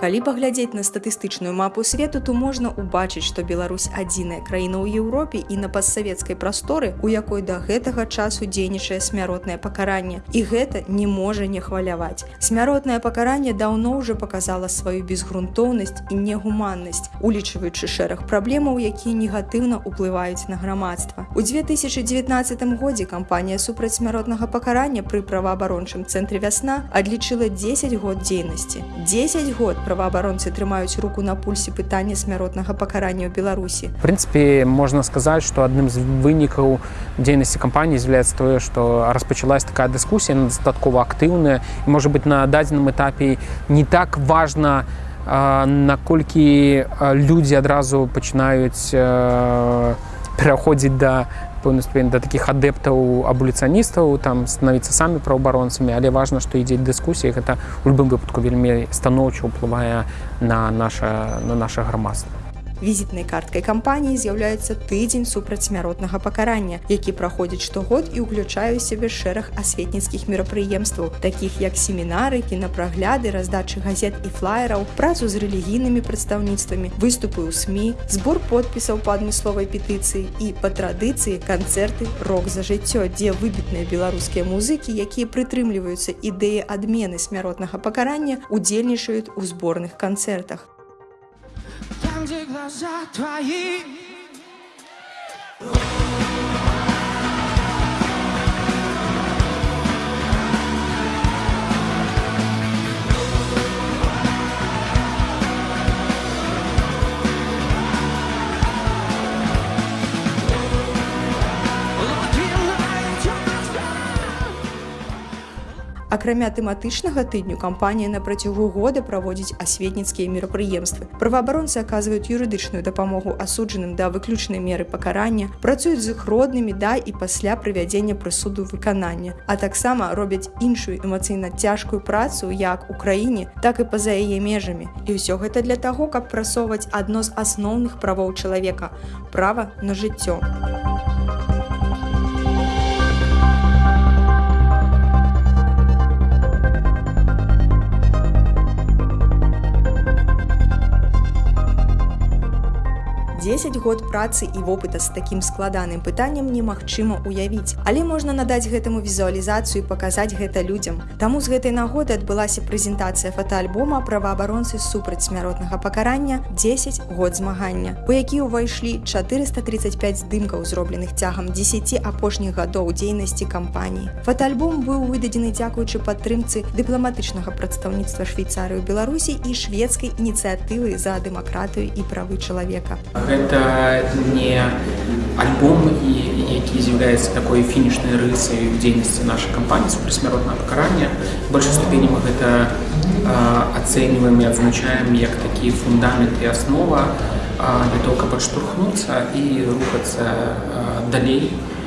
Калі паглядзець на статыстычную мапу свету, то можна ўбачыць, што Беларусь адзіная краіна ў Еўропе і на постсавецкай прасторы, у якой да гэтага часу дзейнічае смяротнае пакаранне. І гэта не можа не хваляваць. Смяротнае пакаранне даўно ўжо паказала сваю безгрунтоўнасць і негуманнасць, улічваючы шэраг праблемаў, якія негатыўна ўплываюць на грамадства. У 2019 годзе кампанія супраць смяротнага пакарання пры праваабарончым цэнтры вясна адлічыла 10 год дзейнасці. 10 год праваабаронцы трымаюць руку на пульсе пытання смяротнага пакарання ў Беларусі. В прынцыпе, можна сказаць, што адным з вынікаў дзейнасці кампаніі з'яўляецца тое, што распачалась такая дыскусія дастаткова актыўная і можа быць на дадзеным этапе не так важна, наколькі людзі адразу пачынаюць пераходзіць да пэўны ступень да такіх адэптаў абуліцыяністаў там становіцца самі праўабаронцамі але важна што ідзе дыскусія гэта у любым выпадку вельмі станоўча ўплывае на наша на наше грамадства візітнай карткай кампаніі з'яўляецца тыдзень супрацьсмяротнага пакарання, які праходзіць штогод і ўключае сябе шэраг асветніцкіх мерапрыемстваў, такіх як семінары, кінапрагляды, раздачы газет і флаераў, працу з рэлігійнымі прадстаўніцтвамі, выступы ў СМ, збор подпісаў па адмысловай петыцыі і па традыцыі канцэрты рок за жыццё, дзе выбітныя беларускія музыкі, якія прытрымліваюцца ідэі адмены смяротнага пакарання, удзельнічаюць у зборных канцэртах gdy glasa twoi акрамя тэматычнага тыдню кампанія на працягу года праводзіць асветніцкія мерапрыемствы. Праваабаронцы аказваюць юрыдычную дапамогу асуджаным да выключнай меры пакарання працуюць з іх роднымі да і пасля правядзення прысуду выканання а таксама робяць іншую эмацыйна цяжкую працу як у краіне так і па-за яе межамі. І ўсё гэта для таго каб прасоўваць адно з асноўных правоў чалавека права на жыццё 10 год працы і вопыта з такім складаным пытаннем немагчыма уявіць але можна надаць гэтаму візуалізацыю паказаць гэта людзям. Таму з гэтай нагоды адбылася прэзентацыя фотоальбома праваабаронцы супраць смяротнага пакарання 10 год змагання у які ўвайшлі 435 здымкаў зробленых цягам 10 апошніх гадоў дзейнасці кампаніі. Фотоальбом быў выдадзены дзякуючы падтрымцы дыпламатычнага прадстаўніцтва швейцарыю беларусій і шведскай ініцыятывы за дэмакратыю і правы чалавека гэта не альбом і які з'яўляецца такой фінішнай рысай у дзейнасці нашай кампаніі супрасмяротнага пакарання большай ступені мы гэта ацэньваем і адзначаем як такі фундамент і аснова для того каб адштурхнуцца і рухацца далей. у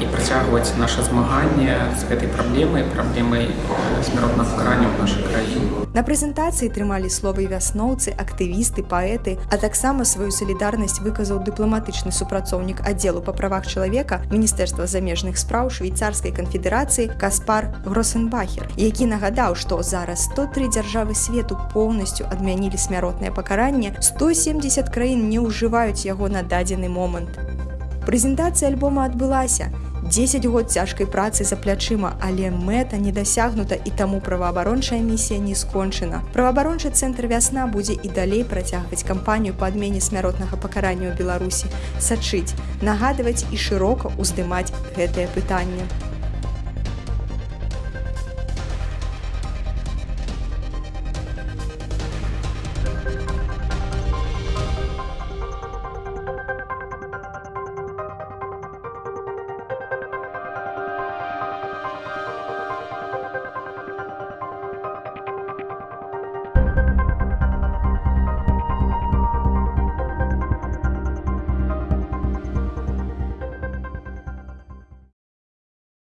і працягваць наше змаганне з гэтай праблемай праблемай смяротнага пакарання ў нашай краіне. На прэзентацыі трымалі словы вясноўцы, актывісты, паэты, а таксама сваю салідарнасць выказаў дыпламатычны супрацоўнік аддзелу па правах чалавека міністэрства замежных спраў швейцарскай канфедэрацыі Каспар Гросенбахер, які нагадаў, што зараз 103 дзяржавы свету поўнасцю адмянілі смяротнае пакаранне, 170 краін не ўжываюць яго на дадзены момант. Прэзентацыя альбома адбылася. 10 год цяжкай працы за плячыма, але мэта не дасягнута і таму праваабарончая місія не скончана. Праваабарончы цэнтр вясна будзе і далей працягваць кампанію па адмене смяротнага пакарання ў Беларусі, сачыць, нагадваць і шырока ўздымаць гэтае пытанне.